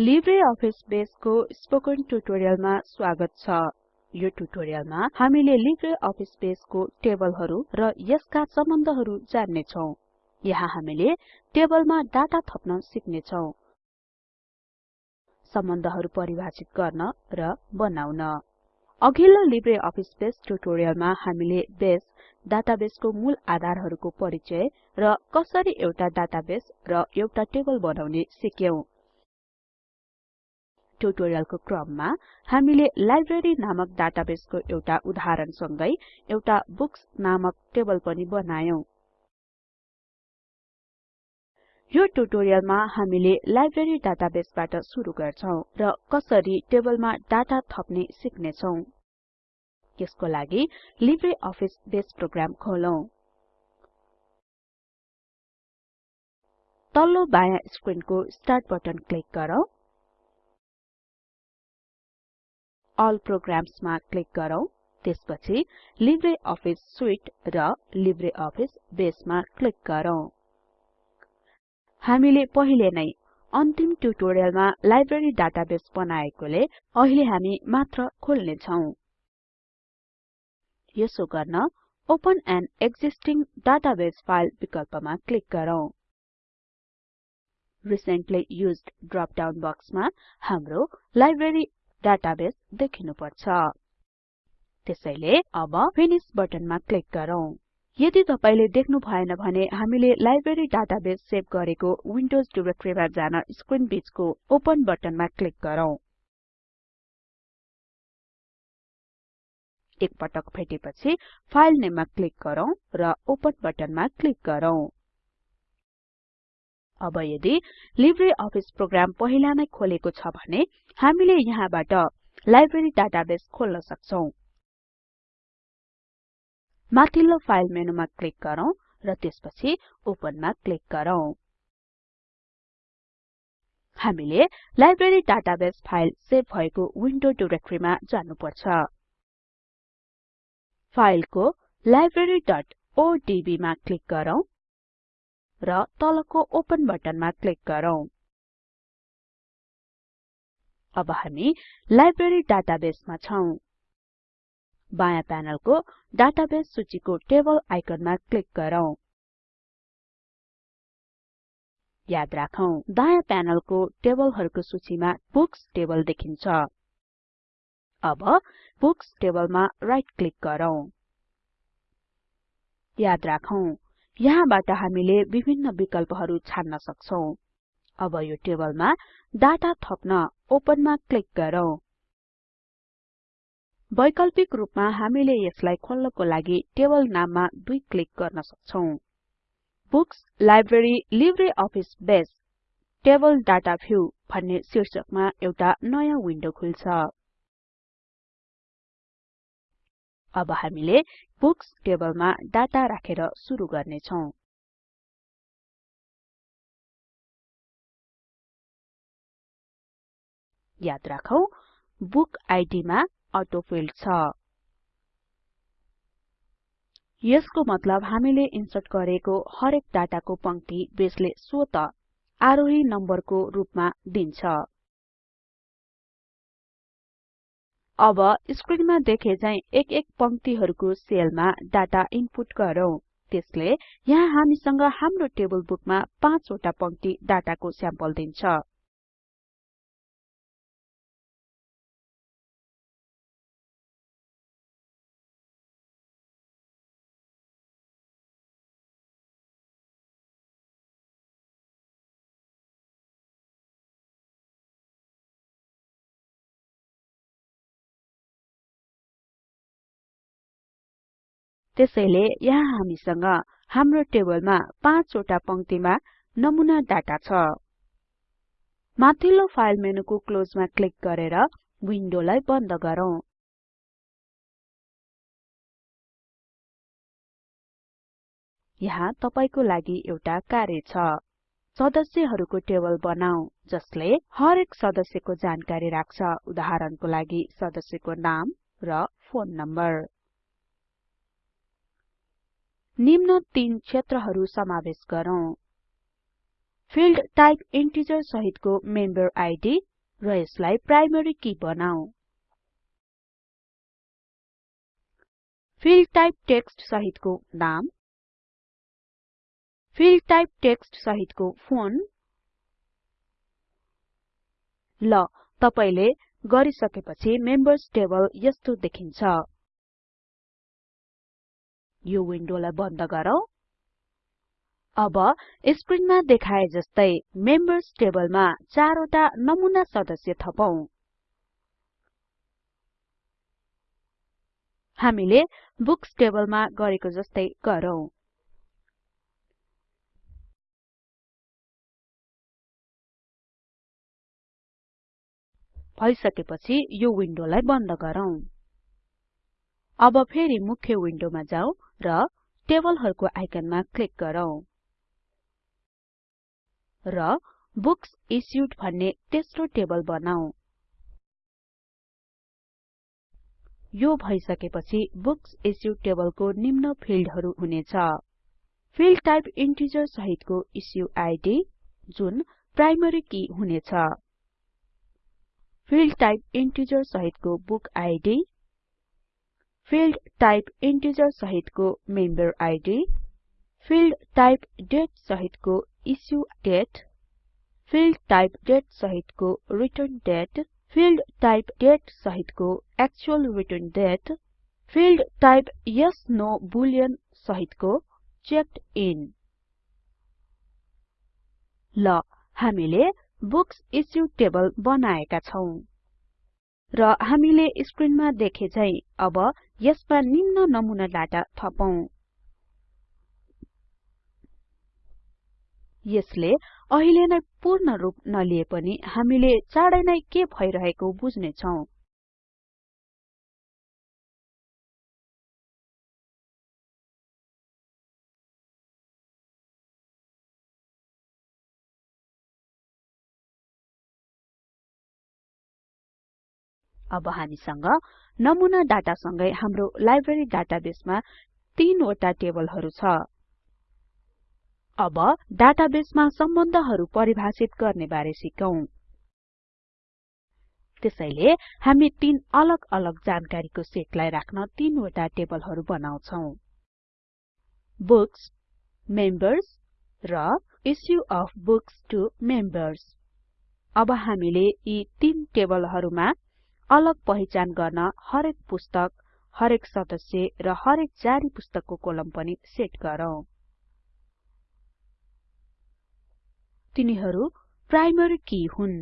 Libre Office बेसको spoken ट्युटोरियलमा स्वागत छ। यो ट्युटोरियलमा हामीले लिब्रे अफिस बेसको टेबलहरु र यसका सम्बन्धहरु जान्ने छौं यहाँ हामीले टेबलमा डाटा थप्न सिक्ने छौं सम्बन्धहरु परिभाषित गर्न र बनाउन। अघिल्लो हामीले बेस मूल आधारहरुको परिचय र कसरी एउटा र एउटा टेबल बनाउने सिक्यौं। ट्युटोरियलको क्रममा हामीले लाइब्रेरी नामक डाटाबेसको एउटा उदाहरण सँगै एउटा बुक्स नामक टेबल पनि बनायौं। यो ट्युटोरियलमा हामीले लाइब्रेरी डाटाबेसबाट सुरु गर्छौं र कसरी टेबलमा डाटा थप्ने सिक्ने छौं यसको लागि लिब्रे अफिस बेस प्रोग्राम खोलौं। तल्लो बायाँ स्क्रिनको स्टार्ट बटन क्लिक गरौँ। अल प्रोग्राम्समा क्लिक गरौँ। त्यसपछि लिब्रे अफिस सुइट र लिब्रे अफिस बेसमा क्लिक गरौँ। हामीले पहिले नै अन्तिम ट्युटोरियलमा लाइब्रेरी डाटाबेस बनाएकोले अहिले हामी मात्र खोल्ने छौं। यसो गर्न open an existing database file विकल्पमा क्लिक गरौँ। रिसेन्टली युज्ड ड्रप डाउन बक्समा हाम्रो लाइब्रेरी डाटाबेस देखिनु पर्छ त्यसैले अब फिनिश बटनमा क्लिक गरौँ। यदि तपाईले देख्नु भएन भने हामीले लाइब्रेरी डाटाबेस सेभ गरेको विन्डोज डाइरेक्टरीमा जान स्क्रिन बीचको ओपन बटनमा क्लिक गरौँ। एक पटक भेटेपछि फाइल नेममा क्लिक गरौँ र ओपन बटनमा क्लिक गरौँ। अब यदि लिब्रे अफिस प्रोग्राम पहिला नै खोलेको छ भने हामीले यहाँबाट लाइब्रेरी डाटाबेस खोल्न सक्छौं। माथिल्लो फाइल मेनुमा क्लिक गरौँ र त्यसपछि ओपनमा क्लिक गरौँ। हामीले लाइब्रेरी डाटाबेस फाइल सेभ भएको विन्डो डाइरेक्टरीमा जानुपर्छ। फाइलको libraryओडीबी मा क्लिक गरौँ। र तलको ओपन बटनमा क्लिक गरौँ। अब हामी लाइब्रेरी डाटाबेसमा छौं। बायाँ प्यानलको डाटाबेस सूचीको टेबल आइकनमा क्लिक गरौँ। याद राखौं दायाँ प्यानलको टेबलहरुको सूचीमा बुक्स टेबल देखिन्छ। अब बुक्स टेबलमा राइट क्लिक गरौँ। याद राखौं यहाँबाट हामीले विभिन्न विकल्पहरु छान्न सक्छौं। अब यो टेबलमा डाटा थप्न ओपनमा क्लिक गरौँ। वैकल्पिक रूपमा हामीले यसलाई खोल्नको लागि टेबल नाममा दुई क्लिक गर्न सक्छौं। Books library Libre Office Base table data view भन्ने शीर्षकमा एउटा नयाँ विन्डो खुल्छ। अब हामीले बुक्स टेबलमा डाटा राखेर सुरु गर्ने छौं याद राखौं बुक आइडी मा अटोफिल्ड छ। यसको मतलब हामीले इन्सर्ट गरेको हरेक डाटाको पंक्ति बेसले स्वत आरोही नम्बरको रूपमा दिन्छ। अब स्क्रिनमा देखे झै एक एक पंक्तिहरुको सेलमा डाटा इनपुट गरौँ। त्यसले यहाँ हामीसँग हाम्रो टेबल बुकमा 5 वटा पंक्ति डाटाको स्याम्पल दिन्छ। त्यसैले यहाँ हामीसँग हाम्रो टेबलमा 5 वटा पंक्तिमा नमुना डाटा छ। माथिल्लो फाइल मेनुको क्लोजमा क्लिक गरेर विन्डोलाई बन्द गरौँ। यहाँ तपाईको लागि एउटा कार्य छ। सदस्यहरुको टेबल बनाऊ जसले हरेक सदस्यको जानकारी राख्छ। उदाहरणको लागि सदस्यको नाम र फोन नम्बर। निम्न तीन क्षेत्रहरु समावेश गरौँ। फिल्ड टाइप इन्टिजर सहितको मेम्बर आइडी र यसलाई प्राइमरी की बनाऊ। फिल्ड टाइप टेक्स्ट सहितको नाम। फिल्ड टाइप टेक्स्ट सहितको फोन। ल तपाईले गरिसकेपछि मेम्बर्स टेबल यस्तो देखिन्छ। यो विन्डोलाई बन्द गरौँ। अब स्क्रिनमा देखाए जस्तै मेम्बर्स टेबलमा चारवटा नमुना सदस्य थपौं। हामीले बुक्स टेबलमा गरेको जस्तै गरौँ। भइसकेपछि यो विन्डोलाई बन्द गरौँ। अब फेरि मुख्य विन्डोमा जाउँ र टेबलहरुको आइकनमा क्लिक गरौँ। र बुक्स इश्युड भन्ने तेस्रो टेबल बनाऊ यो भइसकेपछि बुक्स इश्युड टेबलको निम्न फिल्डहरु हुनेछ। फिल्ड टाइप इन्टिजर सहितको इश्यू आइडी जुन प्राइमरी की हुनेछ। फिल्ड टाइप इन्टिजर सहितको book ID field type integer सहितको member ID field type date सहितको issue date field type date सहितको return date field type date सहितको actual return date field type yes no boolean सहितको checked in. ल हामीले books issue table बनाएका छौं। र हामीले स्क्रिनमा देखे झै अब यसमा निम्न नमुना डाटा थपौं। यसले अहिले नै पूर्ण रूप नलिए पनि हामीले चाँडै नै के भइरहेको बुझ्ने छौं अब हामीसँग नमुना डाटा सँगै हाम्रो लाइब्रेरी डाटाबेसमा तीनवटा टेबलहरु छ। अब डाटाबेसमा सम्बन्धहरु परिभाषित गर्ने बारे सिकौं। त्यसैले हामी तीन अलग अलग जानकारीको सेटलाई राख्न तीनवटा टेबलहरु बनाउँछौं। बुक्स मेम्बर्स र issue of books to members अब हामीले यी तीन टेबलहरुमा अलग पहिचान गर्न हरेक पुस्तक हरेक सदस्य र हरेक जारी पुस्तकको कोलम पनि सेट गरौँ। तिनीहरू प्राइमरी की हुन्।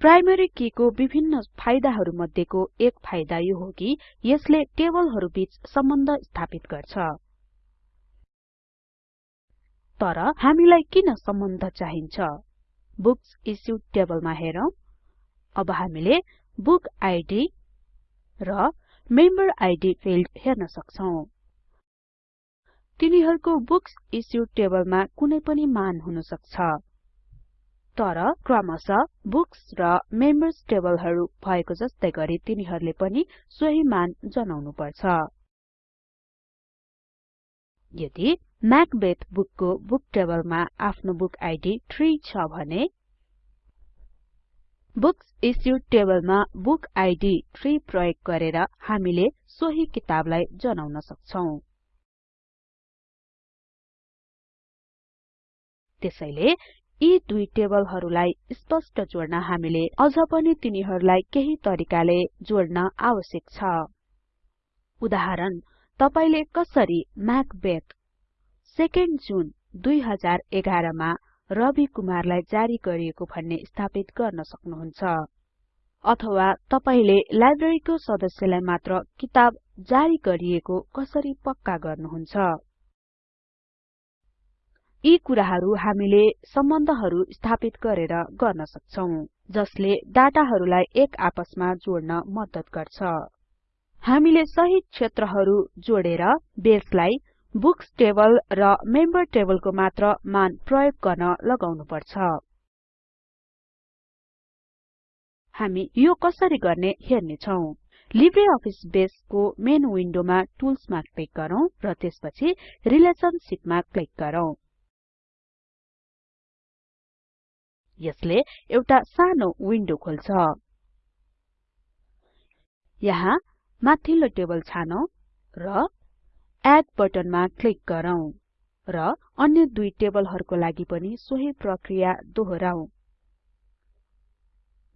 प्राइमरी की को विभिन्न फाइदाहरु मध्येको एक फाइदा यो हो कि यसले टेबलहरु बीच सम्बन्ध स्थापित गर्छ। तर हामीलाई किन सम्बन्ध चाहिन्छ? बुक्स टेबलमा हेरौं। अब हामीले बुक आइडी र मेम्बर आइडी फिल्ड हेर्न सक्छौं। तिनीहरूको बुक्स इश्युड टेबलमा कुनै पनि मान हुन सक्छ। तर क्रमशः बुक्स र मेम्बर्स टेबलहरू भएको जस्तै गरी तिनीहरूले पनि सोही मान जनाउनु पर्छ। यदि म्याकबेथ बुकको बुक टेबलमा आफ्नो बुक आइडी 3 छ भने बुक्स इश्युड टेबलमा बुक आइडी 3 प्रयोग गरेर हामीले सोही किताबलाई जनाउन सक्छौं। त्यसैले यी दुई टेबलहरूलाई स्पष्ट जोड्न हामीले अझ पनि तिनीहरूलाई केही तरिकाले जोड्न आवश्यक छ। उदाहरण तपाईले कसरी म्याकबेथ 2 जुन 2011 मा रवि कुमारलाई जारी गरिएको भन्ने स्थापित गर्न सक्नुहुन्छ। अथवा तपाईले लाइब्रेरीको सदस्यलाई मात्र किताब जारी गरिएको कसरी पक्का गर्नुहुन्छ? यी कुराहरू हामीले सम्बन्धहरू स्थापित गरेर गर्न सक्छौं जसले डाटाहरूलाई एक आपसमा जोड्न मद्दत गर्छ। हामीले सही क्षेत्रहरू जोडेर बेसलाई बुक्स टेबल र मेम्बर टेबलको मात्र मान प्रयोग गर्न लगाउनु पर्छ हामी यो कसरी गर्ने हेर्ने छौं। लिब्रे अफिस बेसको मेन विन्डोमा टुल्समा क्लिक गरौँ र त्यसपछि रिलेशनशिपमा क्लिक गरौँ। यसले एउटा सानो विन्डो खोल्छ। यहाँ माथिल्लो टेबल छानौं र एड बटनमा क्लिक गरौँ र अन्य दुई टेबलहरुको लागि पनि सोही प्रक्रिया दोहोराउँ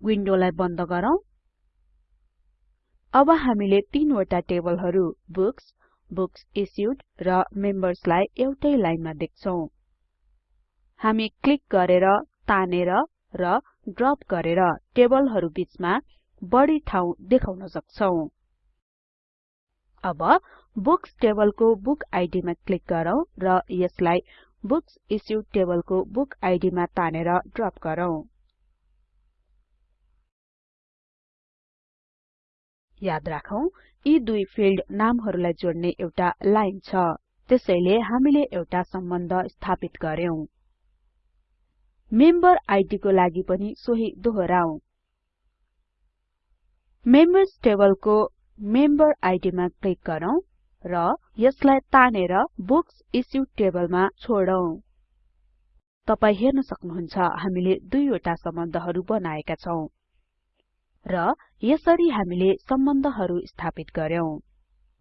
विन्डोलाई बन्द गरौँ। अब हामीले तीनवटा टेबलहरु बुक्स बुक्स इश्युड र मेम्बर्स लाई एउटै लाइनमा देख्छौं। हामी क्लिक गरेर तानेर र ड्रप गरेर टेबलहरु बीचमा बढी ठाउँ देखाउन सक्छौं। अब बुक्स टेबलको बुक आइडी मा क्लिक गरौँ र यसलाई बुक्स इश्युड टेबलको बुक आइडी मा तानेर ड्रप गरौँ। याद राखौं यी दुई फिल्ड नामहरुलाई जोड्ने एउटा लाइन छ। त्यसैले हामीले एउटा सम्बन्ध स्थापित गर्यौं मेम्बर आइडी को लागि पनि सोही दोहोराउँ मेम्बर्स टेबलको मेम्बर आइडी मा क्लिक गरौँ र यसलाई तानेर बुक्स इश्युड टेबलमा छोडौं। तपाई हेर्न सक्नुहुन्छ हामीले दुईवटा सम्बन्धहरु बनाएका छौं र यसरी हामीले सम्बन्धहरु स्थापित गर्यौं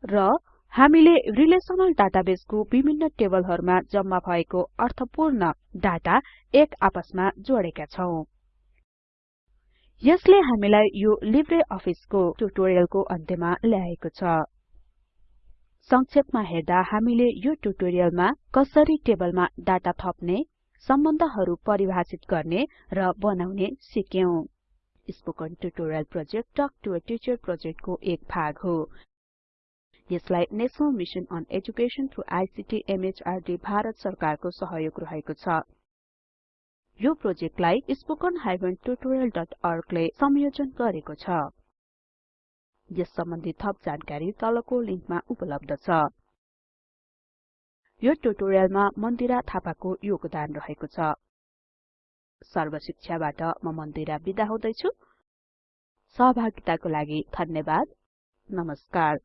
र हामीले रिलेसनल डाटाबेसको विभिन्न टेबलहरुमा जम्मा भएको अर्थपूर्ण डाटा एक आपसमा जोडेका छौं। यसले हामीलाई यो लिब्रे अफिसको ट्युटोरियलको अन्त्यमा ल्याएको छ। संक्षेपमा हेर्दा हामीले यो ट्युटोरियलमा कसरी टेबलमा डाटा थप्ने सम्बन्धहरु परिभाषित गर्ने र बनाउने सिक्यौं। Spoken tutorial project talk to a teacher प्रोजेक्टको एक भाग हो। यसलाई national mission on education through ICT MHRD Bharat सरकारको सहयोग रहेको छ। यो प्रोजेक्टलाई spoken tutorialorg ले संयोजन गरेको छ। यस सम्बन्धी थप जानकारी तलको लिंकमा उपलब्ध छ। यो ट्युटोरियलमा मन्दिरा थापाको योगदान रहेको छ। सर्व शिक्षाबाट म मन्दिरा बिदा हुदैछु। सहभागिताको लागि धन्यवाद। नमस्कार।